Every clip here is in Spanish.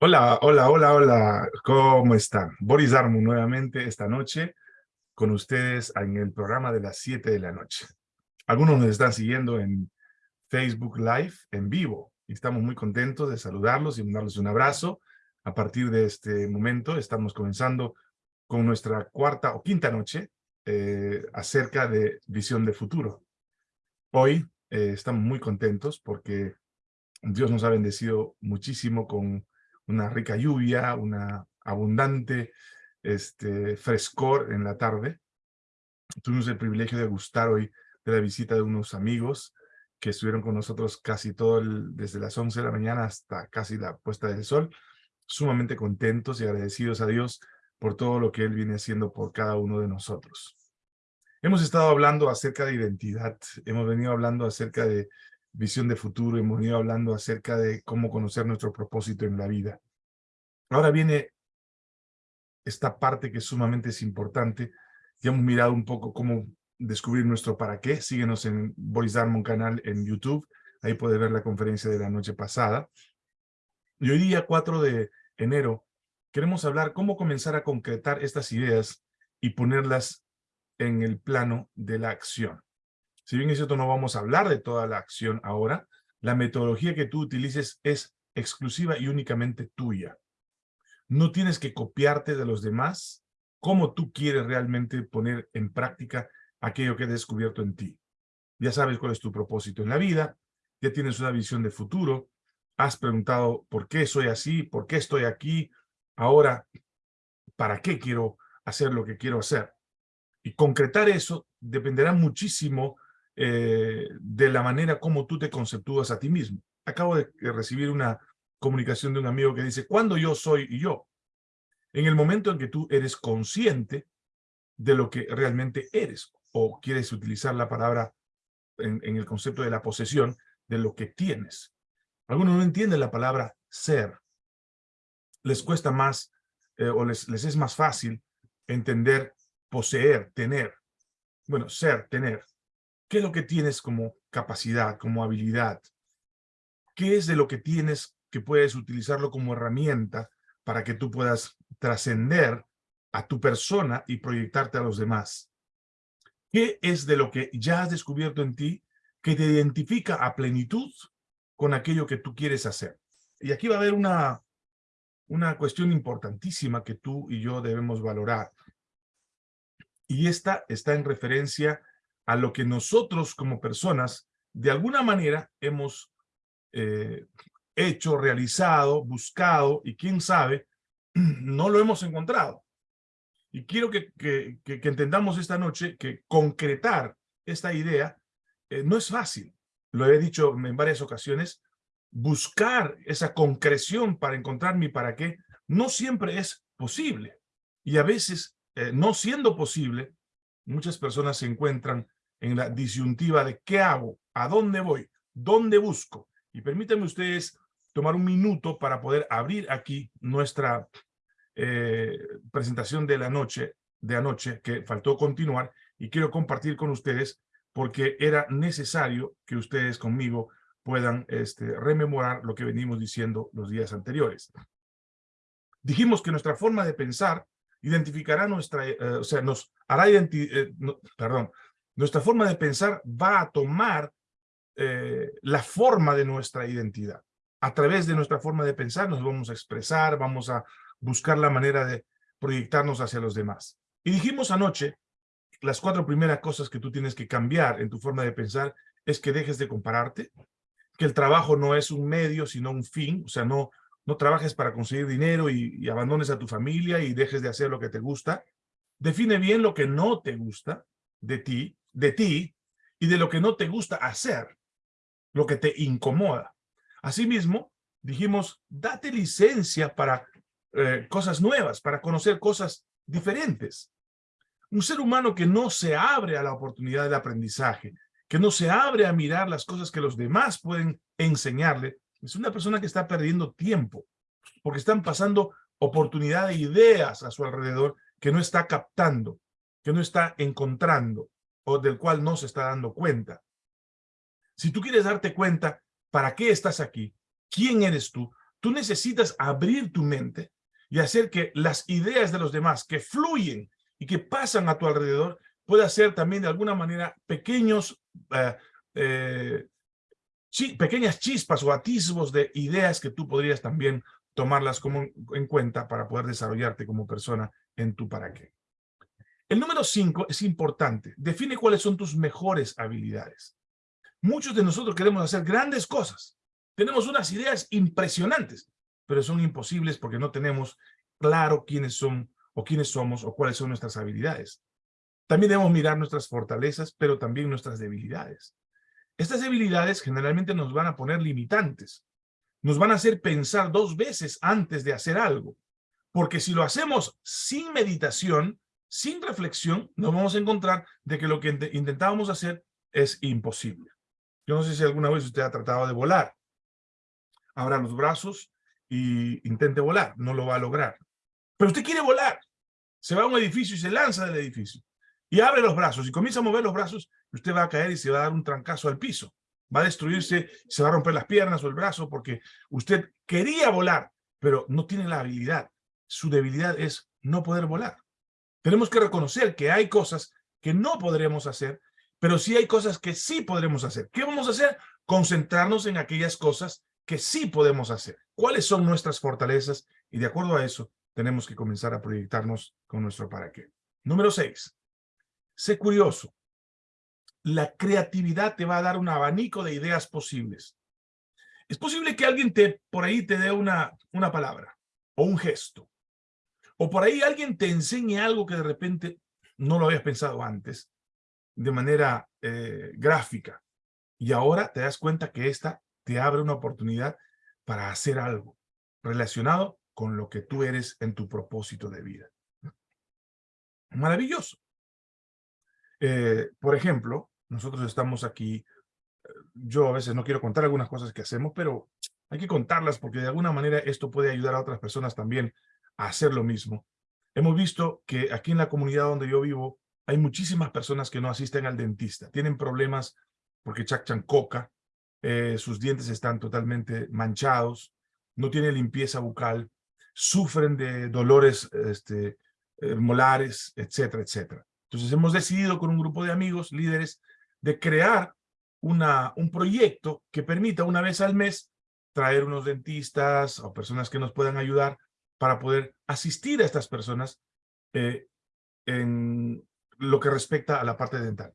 Hola, hola, hola, hola, ¿cómo están? Boris Darmo nuevamente esta noche con ustedes en el programa de las 7 de la noche. Algunos nos están siguiendo en Facebook Live en vivo y estamos muy contentos de saludarlos y mandarles un abrazo. A partir de este momento estamos comenzando con nuestra cuarta o quinta noche eh, acerca de visión de futuro. Hoy eh, estamos muy contentos porque Dios nos ha bendecido muchísimo con una rica lluvia, una abundante este, frescor en la tarde. Tuvimos el privilegio de gustar hoy de la visita de unos amigos que estuvieron con nosotros casi todo el, desde las 11 de la mañana hasta casi la puesta del sol, sumamente contentos y agradecidos a Dios por todo lo que Él viene haciendo por cada uno de nosotros. Hemos estado hablando acerca de identidad, hemos venido hablando acerca de visión de futuro, hemos venido hablando acerca de cómo conocer nuestro propósito en la vida. Ahora viene esta parte que sumamente es importante. Ya hemos mirado un poco cómo descubrir nuestro para qué. Síguenos en Boris Darmon canal en YouTube. Ahí puedes ver la conferencia de la noche pasada. Y hoy día, 4 de enero, queremos hablar cómo comenzar a concretar estas ideas y ponerlas en el plano de la acción. Si bien es cierto, no vamos a hablar de toda la acción ahora, la metodología que tú utilices es exclusiva y únicamente tuya. No tienes que copiarte de los demás cómo tú quieres realmente poner en práctica aquello que he descubierto en ti. Ya sabes cuál es tu propósito en la vida, ya tienes una visión de futuro, has preguntado por qué soy así, por qué estoy aquí, ahora, ¿para qué quiero hacer lo que quiero hacer? Y concretar eso dependerá muchísimo eh, de la manera como tú te conceptúas a ti mismo. Acabo de recibir una comunicación de un amigo que dice, ¿cuándo yo soy yo? En el momento en que tú eres consciente de lo que realmente eres, o quieres utilizar la palabra en, el concepto de la posesión, de lo que tienes. Algunos no entienden la palabra ser. Les cuesta más, eh, o les, les es más fácil entender poseer, tener. Bueno, ser, tener. ¿Qué es lo que tienes como capacidad, como habilidad? ¿Qué es de lo que tienes que puedes utilizarlo como herramienta para que tú puedas trascender a tu persona y proyectarte a los demás? ¿Qué es de lo que ya has descubierto en ti que te identifica a plenitud con aquello que tú quieres hacer? Y aquí va a haber una, una cuestión importantísima que tú y yo debemos valorar. Y esta está en referencia a lo que nosotros como personas de alguna manera hemos eh, hecho, realizado, buscado y quién sabe, no lo hemos encontrado. Y quiero que, entendamos esta noche que concretar esta idea eh, no es fácil. Lo he dicho en varias ocasiones, buscar esa concreción para encontrar mi para qué no siempre es posible. Y a veces, eh, no siendo posible, muchas personas se encuentran en la disyuntiva de qué hago, a dónde voy, dónde busco. Y permítanme ustedes tomar un minuto para poder abrir aquí nuestra eh, presentación de la noche, de anoche, que faltó continuar, y quiero compartir con ustedes porque era necesario que ustedes conmigo puedan este, rememorar lo que venimos diciendo los días anteriores. Dijimos que nuestra forma de pensar identificará nuestra, eh, o sea, nos hará eh, perdón, nuestra forma de pensar va a tomar eh, la forma de nuestra identidad. A través de nuestra forma de pensar nos vamos a expresar, vamos a buscar la manera de proyectarnos hacia los demás. Y dijimos anoche, las cuatro primeras cosas que tú tienes que cambiar en tu forma de pensar es que dejes de compararte, que el trabajo no es un medio, sino un fin, o sea, no, no trabajes para conseguir dinero y, y abandones a tu familia y dejes de hacer lo que te gusta. Define bien lo que no te gusta de ti de ti y de lo que no te gusta hacer, lo que te incomoda. Asimismo, dijimos, date licencia para eh, cosas nuevas, para conocer cosas diferentes. Un ser humano que no se abre a la oportunidad del aprendizaje, que no se abre a mirar las cosas que los demás pueden enseñarle, es una persona que está perdiendo tiempo, porque están pasando oportunidad de ideas a su alrededor que no está captando, que no está encontrando o del cual no se está dando cuenta. Si tú quieres darte cuenta para qué estás aquí, quién eres tú, tú necesitas abrir tu mente y hacer que las ideas de los demás que fluyen y que pasan a tu alrededor pueda ser también de alguna manera pequeños, eh, eh, pequeñas chispas o atisbos de ideas que tú podrías también tomarlas como en cuenta para poder desarrollarte como persona en tu para qué. El número cinco es importante. Define cuáles son tus mejores habilidades. Muchos de nosotros queremos hacer grandes cosas. Tenemos unas ideas impresionantes, pero son imposibles porque no tenemos claro quiénes son o quiénes somos o cuáles son nuestras habilidades. También debemos mirar nuestras fortalezas, pero también nuestras debilidades. Estas debilidades generalmente nos van a poner limitantes. Nos van a hacer pensar dos veces antes de hacer algo. Porque si lo hacemos sin meditación, sin reflexión, nos vamos a encontrar de que lo que intentábamos hacer es imposible. Yo no sé si alguna vez usted ha tratado de volar. Abra los brazos y intente volar. No lo va a lograr. Pero usted quiere volar. Se va a un edificio y se lanza del edificio y abre los brazos y comienza a mover los brazos, usted va a caer y se va a dar un trancazo al piso. Va a destruirse, se va a romper las piernas o el brazo porque usted quería volar, pero no tiene la habilidad. Su debilidad es no poder volar. Tenemos que reconocer que hay cosas que no podremos hacer, pero sí hay cosas que sí podremos hacer. ¿Qué vamos a hacer? Concentrarnos en aquellas cosas que sí podemos hacer. ¿Cuáles son nuestras fortalezas? Y de acuerdo a eso, tenemos que comenzar a proyectarnos con nuestro para qué. Número seis, Sé curioso. La creatividad te va a dar un abanico de ideas posibles. Es posible que alguien te por ahí te dé una, una palabra o un gesto. O por ahí alguien te enseñe algo que de repente no lo habías pensado antes de manera eh, gráfica. Y ahora te das cuenta que esta te abre una oportunidad para hacer algo relacionado con lo que tú eres en tu propósito de vida. Maravilloso. Eh, por ejemplo, nosotros estamos aquí, eh, yo a veces no quiero contar algunas cosas que hacemos, pero hay que contarlas porque de alguna manera esto puede ayudar a otras personas también hacer lo mismo. Hemos visto que aquí en la comunidad donde yo vivo hay muchísimas personas que no asisten al dentista. Tienen problemas porque chachan coca, eh, sus dientes están totalmente manchados, no tienen limpieza bucal, sufren de dolores este, molares, etcétera, etcétera. Entonces hemos decidido con un grupo de amigos, líderes, de crear una, un proyecto que permita una vez al mes traer unos dentistas o personas que nos puedan ayudar para poder asistir a estas personas eh, en lo que respecta a la parte dental.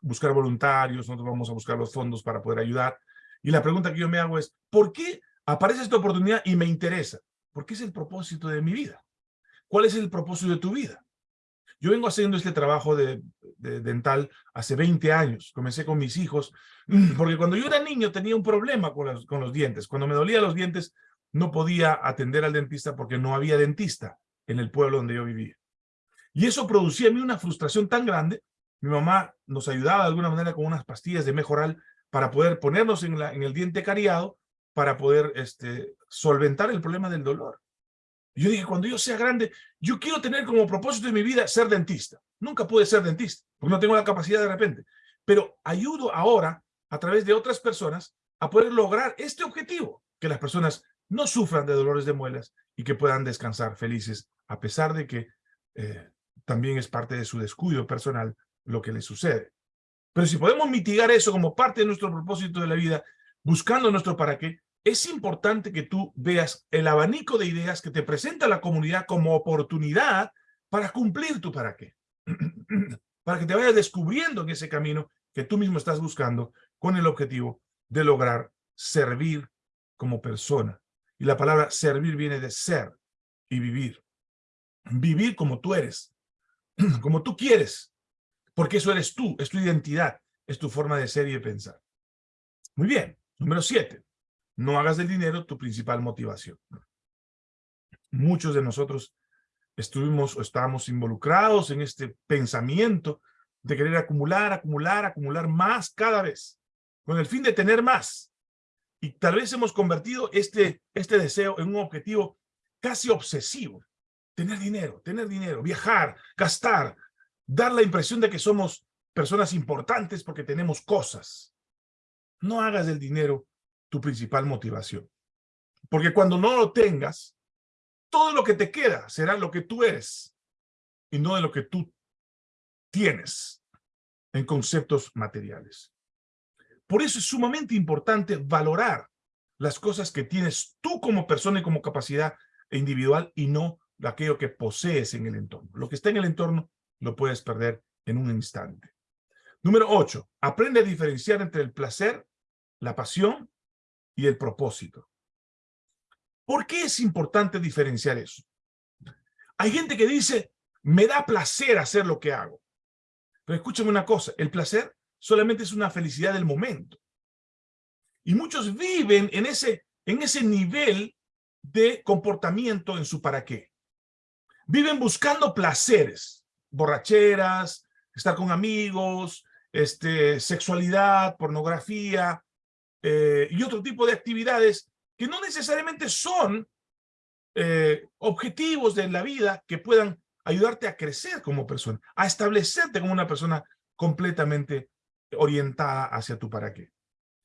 Buscar voluntarios, nosotros vamos a buscar los fondos para poder ayudar. Y la pregunta que yo me hago es, ¿por qué aparece esta oportunidad y me interesa? ¿Por qué es el propósito de mi vida? ¿Cuál es el propósito de tu vida? Yo vengo haciendo este trabajo de, dental hace 20 años. Comencé con mis hijos, porque cuando yo era niño tenía un problema con los, con los dientes. Cuando me dolía los dientes, no podía atender al dentista porque no había dentista en el pueblo donde yo vivía. Y eso producía en mí una frustración tan grande. Mi mamá nos ayudaba de alguna manera con unas pastillas de mejoral para poder ponernos en, el diente cariado para poder este, solventar el problema del dolor yo dije, cuando yo sea grande, yo quiero tener como propósito de mi vida ser dentista. Nunca pude ser dentista, porque no tengo la capacidad de repente. Pero ayudo ahora, a través de otras personas, a poder lograr este objetivo, que las personas no sufran de dolores de muelas y que puedan descansar felices, a pesar de que eh, también es parte de su descuido personal lo que les sucede. Pero si podemos mitigar eso como parte de nuestro propósito de la vida, buscando nuestro para qué, es importante que tú veas el abanico de ideas que te presenta la comunidad como oportunidad para cumplir tu para qué. para que te vayas descubriendo en ese camino que tú mismo estás buscando con el objetivo de lograr servir como persona. Y la palabra servir viene de ser y vivir. Vivir como tú eres, como tú quieres, porque eso eres tú, es tu identidad, es tu forma de ser y de pensar. Muy bien, número siete. No hagas del dinero tu principal motivación. Muchos de nosotros estuvimos o estábamos involucrados en este pensamiento de querer acumular, acumular, acumular más cada vez, con el fin de tener más. Y tal vez hemos convertido este, este deseo en un objetivo casi obsesivo. Tener dinero, tener dinero, viajar, gastar, dar la impresión de que somos personas importantes porque tenemos cosas. No hagas del dinero tu principal motivación. Porque cuando no lo tengas, todo lo que te queda será lo que tú eres y no de lo que tú tienes en conceptos materiales. Por eso es sumamente importante valorar las cosas que tienes tú como persona y como capacidad individual y no aquello que posees en el entorno. Lo que está en el entorno lo puedes perder en un instante. Número 8. Aprende a diferenciar entre el placer, la pasión y el propósito. ¿Por qué es importante diferenciar eso? Hay gente que dice, me da placer hacer lo que hago. Pero escúchame una cosa, el placer solamente es una felicidad del momento. Y muchos viven en ese, en ese nivel de comportamiento en su para qué. Viven buscando placeres, borracheras, estar con amigos, este, sexualidad, pornografía eh, y otro tipo de actividades que no necesariamente son eh, objetivos de la vida que puedan ayudarte a crecer como persona, a establecerte como una persona completamente orientada hacia tu para qué.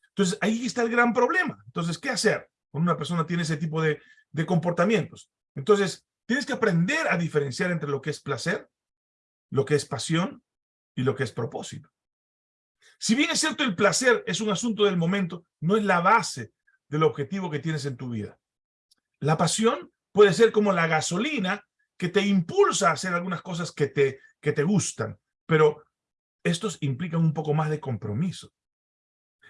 Entonces, ahí está el gran problema. Entonces, ¿qué hacer cuando una persona tiene ese tipo de, comportamientos? Entonces, tienes que aprender a diferenciar entre lo que es placer, lo que es pasión y lo que es propósito. Si bien es cierto el placer es un asunto del momento, no es la base del objetivo que tienes en tu vida. La pasión puede ser como la gasolina que te impulsa a hacer algunas cosas que te gustan, pero estos implican un poco más de compromiso.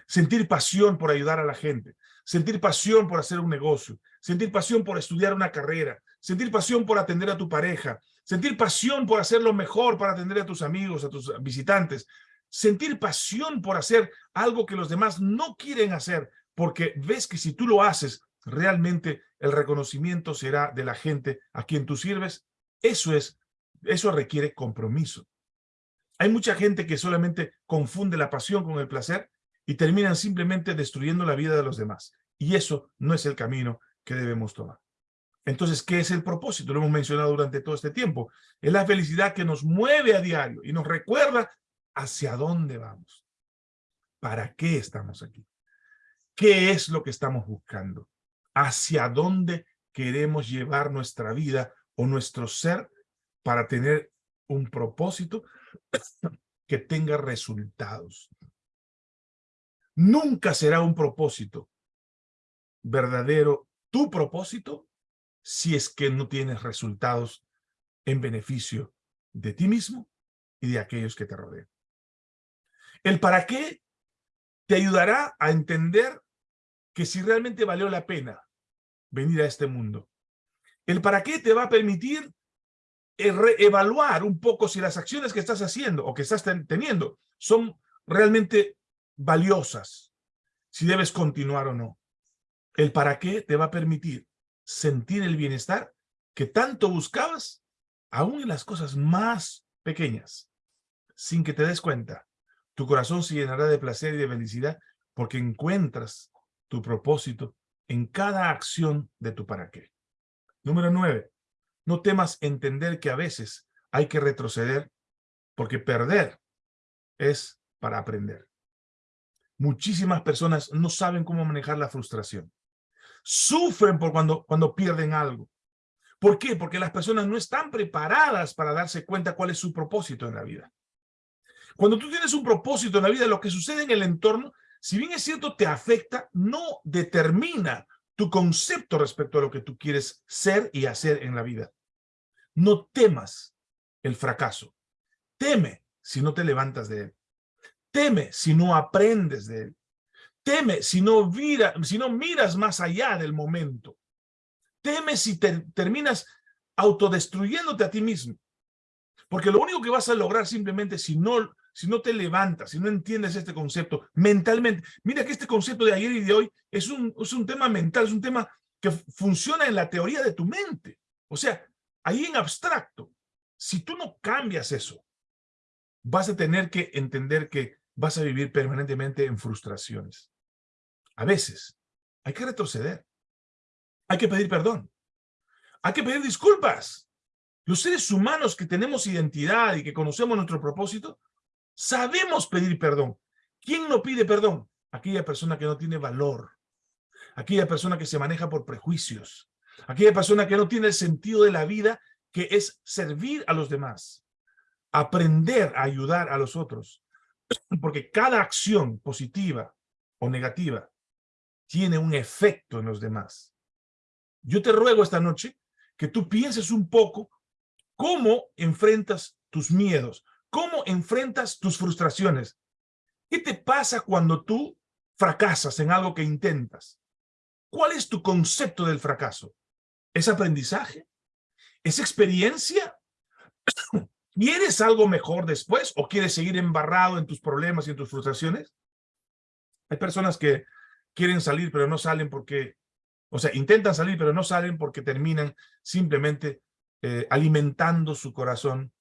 Sentir pasión por ayudar a la gente, sentir pasión por hacer un negocio, sentir pasión por estudiar una carrera, sentir pasión por atender a tu pareja, sentir pasión por hacer lo mejor para atender a tus amigos, a tus visitantes, sentir pasión por hacer algo que los demás no quieren hacer, porque ves que si tú lo haces, realmente el reconocimiento será de la gente a quien tú sirves. Eso es, eso requiere compromiso. Hay mucha gente que solamente confunde la pasión con el placer y terminan simplemente destruyendo la vida de los demás. Y eso no es el camino que debemos tomar. Entonces, ¿qué es el propósito? Lo hemos mencionado durante todo este tiempo. Es la felicidad que nos mueve a diario y nos recuerda hacia dónde vamos. ¿Para qué estamos aquí? ¿Qué es lo que estamos buscando? ¿Hacia dónde queremos llevar nuestra vida o nuestro ser para tener un propósito que tenga resultados? Nunca será un propósito verdadero tu propósito si es que no tienes resultados en beneficio de ti mismo y de aquellos que te rodean. El para qué te ayudará a entender que si realmente valió la pena venir a este mundo. El para qué te va a permitir evaluar un poco si las acciones que estás haciendo o que estás teniendo son realmente valiosas, si debes continuar o no. El para qué te va a permitir sentir el bienestar que tanto buscabas, aún en las cosas más pequeñas, sin que te des cuenta. Tu corazón se llenará de placer y de felicidad porque encuentras tu propósito en cada acción de tu para qué. Número nueve, no temas entender que a veces hay que retroceder porque perder es para aprender. Muchísimas personas no saben cómo manejar la frustración. Sufren por cuando, cuando pierden algo. ¿Por qué? Porque las personas no están preparadas para darse cuenta cuál es su propósito en la vida. Cuando tú tienes un propósito en la vida, lo que sucede en el entorno si bien es cierto, te afecta, no determina tu concepto respecto a lo que tú quieres ser y hacer en la vida. No temas el fracaso. Teme si no te levantas de él. Teme si no aprendes de él. Teme si no, si no miras más allá del momento. Teme si terminas autodestruyéndote a ti mismo. Porque lo único que vas a lograr simplemente si no si no te levantas, si no entiendes este concepto mentalmente. Mira que este concepto de ayer y de hoy es un, es un tema mental, es un tema que funciona en la teoría de tu mente. O sea, ahí en abstracto, si tú no cambias eso, vas a tener que entender que vas a vivir permanentemente en frustraciones. A veces hay que retroceder. Hay que pedir perdón. Hay que pedir disculpas. Los seres humanos que tenemos identidad y que conocemos nuestro propósito, Sabemos pedir perdón. ¿Quién no pide perdón? Aquella persona que no tiene valor aquella persona que se maneja por prejuicios, aquella persona que no tiene el sentido de la vida, que es servir a los demás, aprender a ayudar a los otros, porque cada acción positiva o negativa tiene un efecto en los demás. Yo te ruego esta noche que tú pienses un poco cómo enfrentas tus miedos, cómo enfrentas tus frustraciones. ¿Qué te pasa cuando tú fracasas en algo que intentas? ¿Cuál es tu concepto del fracaso? ¿Es aprendizaje? ¿Es experiencia? ¿Quieres algo mejor después o quieres seguir embarrado en tus problemas y en tus frustraciones? Hay personas que quieren salir pero no salen porque, o sea, intentan salir pero no salen porque terminan simplemente eh, alimentando su corazón,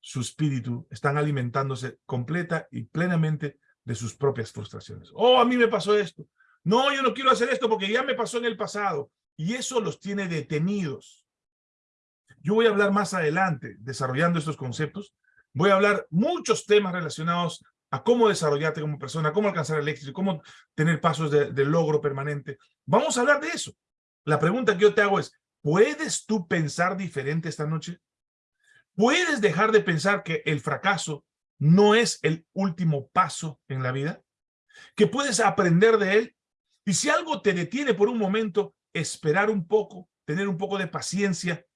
su espíritu, están alimentándose completa y plenamente de sus propias frustraciones. Oh, a mí me pasó esto. No, yo no quiero hacer esto porque ya me pasó en el pasado. Y eso los tiene detenidos. Yo voy a hablar más adelante, desarrollando estos conceptos. Voy a hablar muchos temas relacionados a cómo desarrollarte como persona, cómo alcanzar el éxito, cómo tener pasos de, de logro permanente. Vamos a hablar de eso. La pregunta que yo te hago es, ¿puedes tú pensar diferente esta noche? ¿Puedes dejar de pensar que el fracaso no es el último paso en la vida? ¿Que puedes aprender de él? Y si algo te detiene por un momento, esperar un poco, tener un poco de paciencia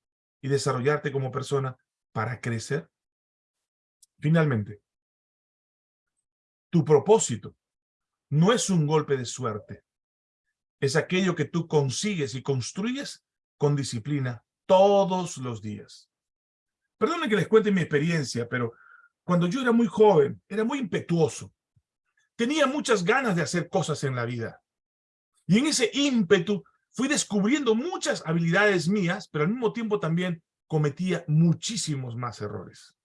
y desarrollarte como persona para crecer. Finalmente, tu propósito no es un golpe de suerte. Es aquello que tú consigues y construyes con disciplina todos los días. Perdónenme que les cuente mi experiencia, pero cuando yo era muy joven, era muy impetuoso. Tenía muchas ganas de hacer cosas en la vida. Y en ese ímpetu fui descubriendo muchas habilidades mías, pero al mismo tiempo también cometía muchísimos más errores.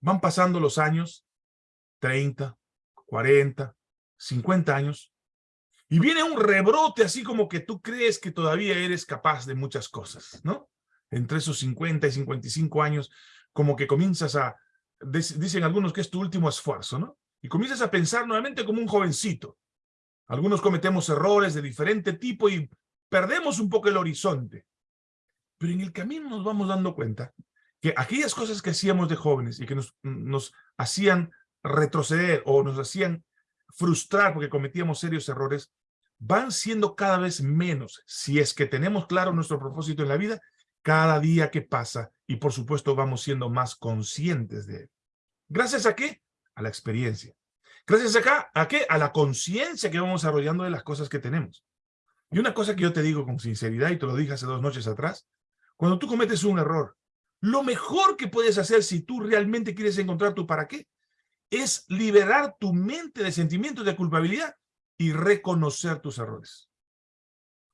Van pasando los años, 30, 40, 50 años, y viene un rebrote así como que tú crees que todavía eres capaz de muchas cosas, ¿no? Entre esos 50 y 55 años, como que comienzas a, dicen algunos que es tu último esfuerzo, ¿no? Y comienzas a pensar nuevamente como un jovencito. Algunos cometemos errores de diferente tipo y perdemos un poco el horizonte. Pero en el camino nos vamos dando cuenta que aquellas cosas que hacíamos de jóvenes y que nos, nos hacían retroceder o nos hacían frustrar porque cometíamos serios errores, van siendo cada vez menos si es que tenemos claro nuestro propósito en la vida cada día que pasa y por supuesto vamos siendo más conscientes de él. ¿Gracias a qué? A la experiencia. Gracias ¿a qué? A la conciencia que vamos desarrollando de las cosas que tenemos. Y una cosa que yo te digo con sinceridad, y te lo dije hace dos noches atrás, cuando tú cometes un error, lo mejor que puedes hacer si tú realmente quieres encontrar tu para qué, es liberar tu mente de sentimientos de culpabilidad y reconocer tus errores.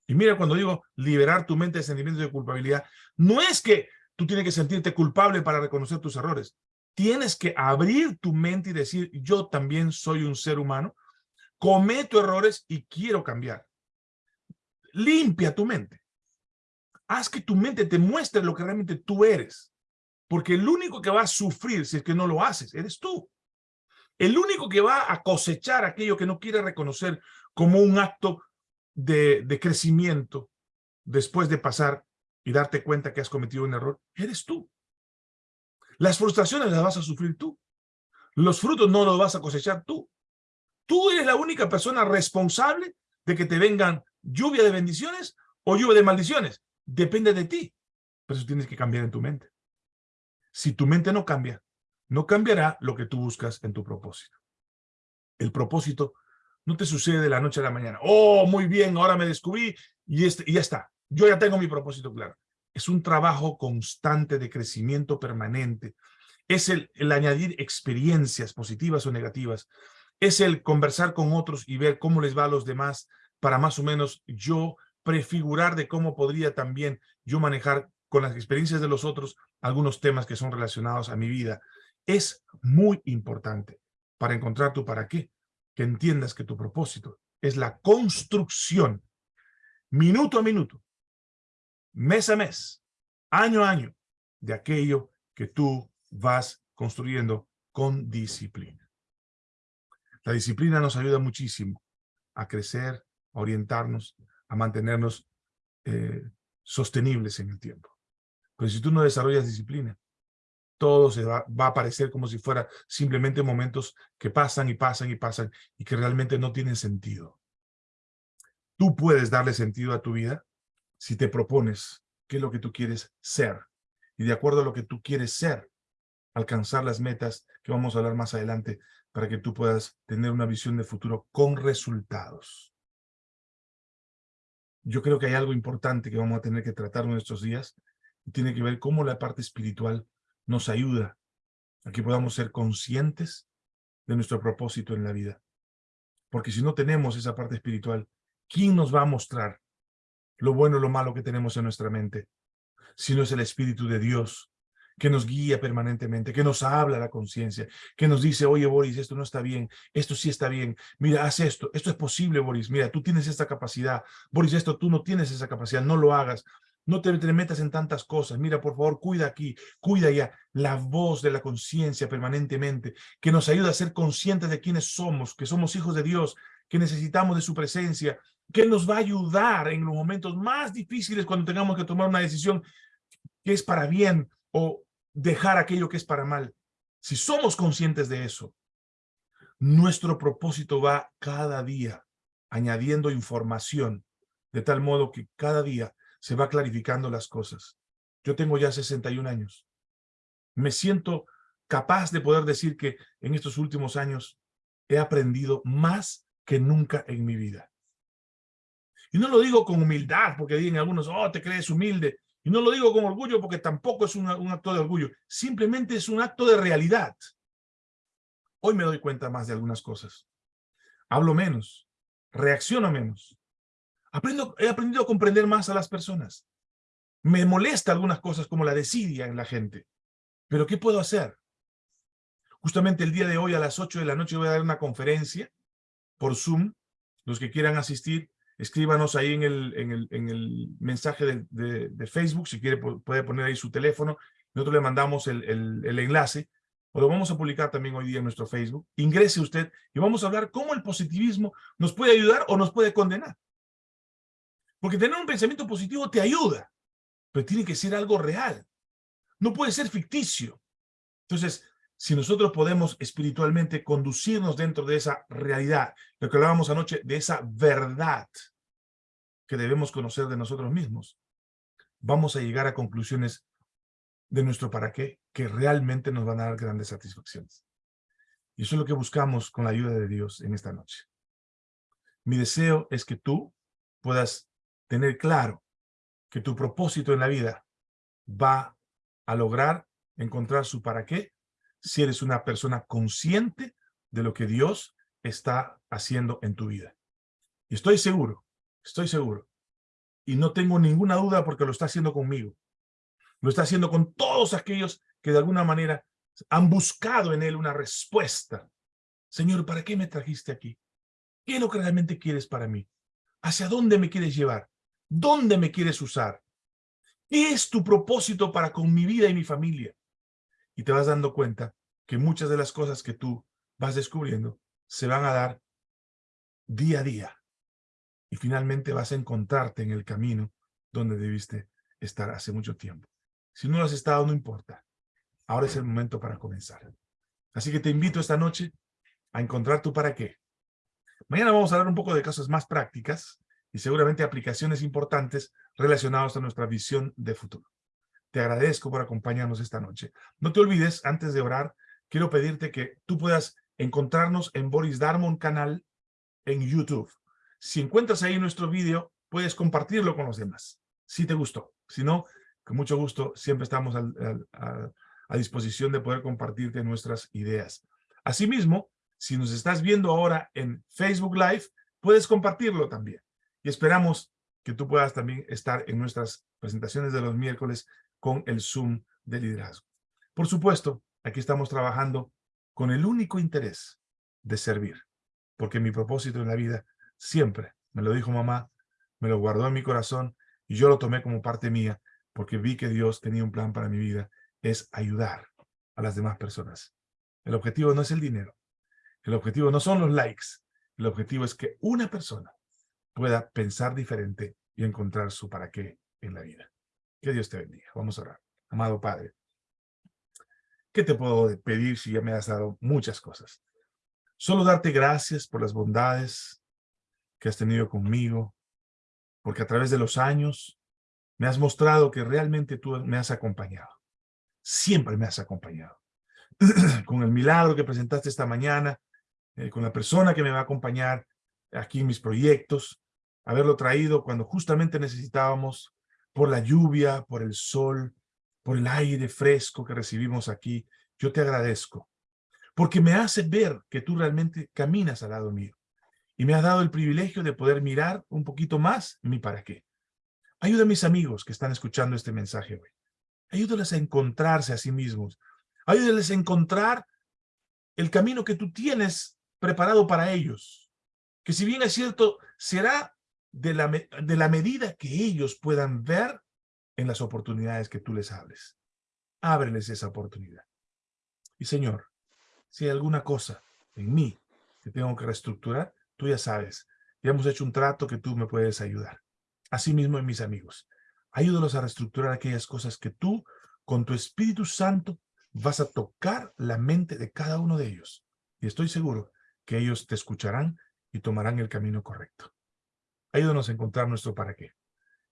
Y mira, cuando digo liberar tu mente de sentimientos de culpabilidad, no es que tú tienes que sentirte culpable para reconocer tus errores. Tienes que abrir tu mente y decir, yo también soy un ser humano, cometo errores y quiero cambiar limpia tu mente. Haz que tu mente te muestre lo que realmente tú eres. Porque el único que va a sufrir si es que no lo haces, eres tú. El único que va a cosechar aquello que no quiere reconocer como un acto de, de crecimiento después de pasar y darte cuenta que has cometido un error, eres tú. Las frustraciones las vas a sufrir tú. Los frutos no los vas a cosechar tú. Tú eres la única persona responsable de que te vengan lluvia de bendiciones o lluvia de maldiciones. Depende de ti. Pero eso tienes que cambiar en tu mente. Si tu mente no cambia, no cambiará lo que tú buscas en tu propósito. El propósito no te sucede de la noche a la mañana. Oh, muy bien, ahora me descubrí y, este, y ya está. Yo ya tengo mi propósito claro. Es un trabajo constante de crecimiento permanente. Es el, el añadir experiencias positivas o negativas. Es el conversar con otros y ver cómo les va a los demás para más o menos yo prefigurar de cómo podría también yo manejar con las experiencias de los otros algunos temas que son relacionados a mi vida. Es muy importante para encontrar tu para qué, que entiendas que tu propósito es la construcción, minuto a minuto, mes a mes, año a año, de aquello que tú vas construyendo con disciplina. La disciplina nos ayuda muchísimo a crecer, orientarnos, a mantenernos eh, sostenibles en el tiempo. Pero si tú no desarrollas disciplina, todo se va, va, a parecer como si fuera simplemente momentos que pasan y pasan y pasan y que realmente no tienen sentido. Tú puedes darle sentido a tu vida si te propones qué es lo que tú quieres ser. Y de acuerdo a lo que tú quieres ser, alcanzar las metas que vamos a hablar más adelante para que tú puedas tener una visión de futuro con resultados. Yo creo que hay algo importante que vamos a tener que tratar en estos días y tiene que ver cómo la parte espiritual nos ayuda a que podamos ser conscientes de nuestro propósito en la vida. Porque si no tenemos esa parte espiritual, ¿quién nos va a mostrar lo bueno o lo malo que tenemos en nuestra mente? Si no es el Espíritu de Dios que nos guía permanentemente, que nos habla la conciencia, que nos dice, oye Boris, esto no está bien, esto sí está bien, mira, haz esto, esto es posible Boris, mira, tú tienes esta capacidad, Boris, esto tú no tienes esa capacidad, no lo hagas, no te, metas en tantas cosas, mira, por favor, cuida aquí, cuida allá, la voz de la conciencia permanentemente, que nos ayuda a ser conscientes de quiénes somos, que somos hijos de Dios, que necesitamos de su presencia, que nos va a ayudar en los momentos más difíciles cuando tengamos que tomar una decisión que es para bien o dejar aquello que es para mal. Si somos conscientes de eso, nuestro propósito va cada día añadiendo información, de tal modo que cada día se va clarificando las cosas. Yo tengo ya 61 años. Me siento capaz de poder decir que en estos últimos años he aprendido más que nunca en mi vida. Y no lo digo con humildad, porque digan algunos, oh, te crees humilde. Y no lo digo con orgullo porque tampoco es un, acto de orgullo. Simplemente es un acto de realidad. Hoy me doy cuenta más de algunas cosas. Hablo menos. Reacciono menos. Aprendo, he aprendido a comprender más a las personas. Me molesta algunas cosas como la desidia en la gente. Pero ¿qué puedo hacer? Justamente el día de hoy a las 8 de la noche voy a dar una conferencia por Zoom. Los que quieran asistir, escríbanos ahí en el, en el, en el mensaje de, Facebook, si quiere puede poner ahí su teléfono, nosotros le mandamos el, el, el, enlace, o lo vamos a publicar también hoy día en nuestro Facebook, ingrese usted y vamos a hablar cómo el positivismo nos puede ayudar o nos puede condenar. Porque tener un pensamiento positivo te ayuda, pero tiene que ser algo real, no puede ser ficticio. Entonces, si nosotros podemos espiritualmente conducirnos dentro de esa realidad, lo que hablábamos anoche, de esa verdad que debemos conocer de nosotros mismos, vamos a llegar a conclusiones de nuestro para qué que realmente nos van a dar grandes satisfacciones. Y eso es lo que buscamos con la ayuda de Dios en esta noche. Mi deseo es que tú puedas tener claro que tu propósito en la vida va a lograr encontrar su para qué si eres una persona consciente de lo que Dios está haciendo en tu vida. Estoy seguro, estoy seguro, y no tengo ninguna duda porque lo está haciendo conmigo. Lo está haciendo con todos aquellos que de alguna manera han buscado en Él una respuesta. Señor, ¿para qué me trajiste aquí? ¿Qué es lo que realmente quieres para mí? ¿Hacia dónde me quieres llevar? ¿Dónde me quieres usar? ¿Qué es tu propósito para con mi vida y mi familia? Y te vas dando cuenta que muchas de las cosas que tú vas descubriendo se van a dar día a día. Y finalmente vas a encontrarte en el camino donde debiste estar hace mucho tiempo. Si no lo has estado, no importa. Ahora es el momento para comenzar. Así que te invito esta noche a encontrar tu para qué. Mañana vamos a hablar un poco de cosas más prácticas y seguramente aplicaciones importantes relacionadas a nuestra visión de futuro. Te agradezco por acompañarnos esta noche. No te olvides, antes de orar, quiero pedirte que tú puedas encontrarnos en Boris Darmon canal en YouTube. Si encuentras ahí nuestro vídeo, puedes compartirlo con los demás, si te gustó. Si no, con mucho gusto, siempre estamos a disposición de poder compartirte nuestras ideas. Asimismo, si nos estás viendo ahora en Facebook Live, puedes compartirlo también. Y esperamos que tú puedas también estar en nuestras presentaciones de los miércoles con el Zoom de liderazgo. Por supuesto, aquí estamos trabajando con el único interés de servir, porque mi propósito en la vida siempre, me lo dijo mamá, me lo guardó en mi corazón y yo lo tomé como parte mía, porque vi que Dios tenía un plan para mi vida, es ayudar a las demás personas. El objetivo no es el dinero, el objetivo no son los likes, el objetivo es que una persona pueda pensar diferente y encontrar su para qué en la vida. Que Dios te bendiga. Vamos a orar. Amado Padre, ¿qué te puedo pedir si ya me has dado muchas cosas? Solo darte gracias por las bondades que has tenido conmigo, porque a través de los años me has mostrado que realmente tú me has acompañado. Siempre me has acompañado. con el milagro que presentaste esta mañana, eh, con la persona que me va a acompañar aquí en mis proyectos, haberlo traído cuando justamente necesitábamos por la lluvia, por el sol, por el aire fresco que recibimos aquí. Yo te agradezco porque me hace ver que tú realmente caminas al lado mío y me has dado el privilegio de poder mirar un poquito más mi para qué. Ayuda a mis amigos que están escuchando este mensaje hoy. Ayúdales a encontrarse a sí mismos. Ayúdales a encontrar el camino que tú tienes preparado para ellos. Que si bien es cierto, será de la, de la medida que ellos puedan ver en las oportunidades que tú les hables. Ábreles esa oportunidad. Y Señor, si hay alguna cosa en mí que tengo que reestructurar, tú ya sabes, ya hemos hecho un trato que tú me puedes ayudar. Asimismo en mis amigos. Ayúdalos a reestructurar aquellas cosas que tú, con tu Espíritu Santo, vas a tocar la mente de cada uno de ellos. Y estoy seguro que ellos te escucharán y tomarán el camino correcto. Ayúdanos a encontrar nuestro para qué.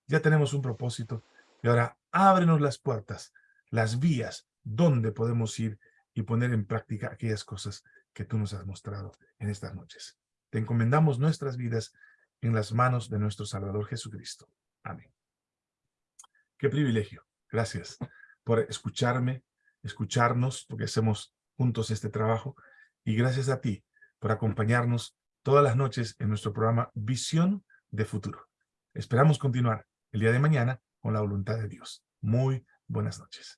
Ya tenemos un propósito y ahora ábrenos las puertas, las vías donde podemos ir y poner en práctica aquellas cosas que tú nos has mostrado en estas noches. Te encomendamos nuestras vidas en las manos de nuestro Salvador Jesucristo. Amén. Qué privilegio. Gracias por escucharme, escucharnos, porque hacemos juntos este trabajo. Y gracias a ti por acompañarnos todas las noches en nuestro programa Visión de Futuro. Esperamos continuar el día de mañana con la voluntad de Dios. Muy buenas noches.